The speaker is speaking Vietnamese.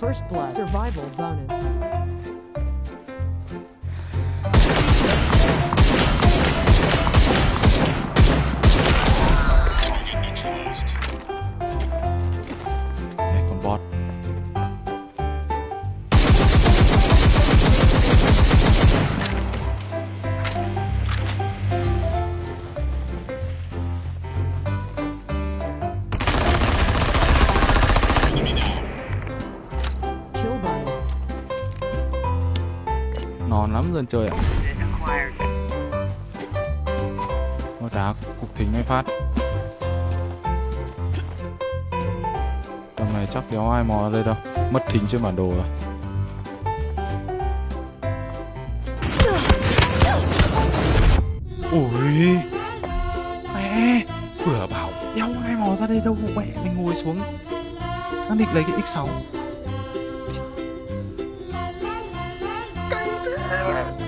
First blood. Survival bonus. non lắm dân chơi ạ. Nó đá cục thính ngay phát. Tầm này chắc đéo ai mò đây đâu. Mất thính trên bản đồ rồi. Ui mẹ, vừa bảo đéo ai mò ra đây đâu mẹ mình ngồi xuống. Đang định lấy cái x 6 Yeah.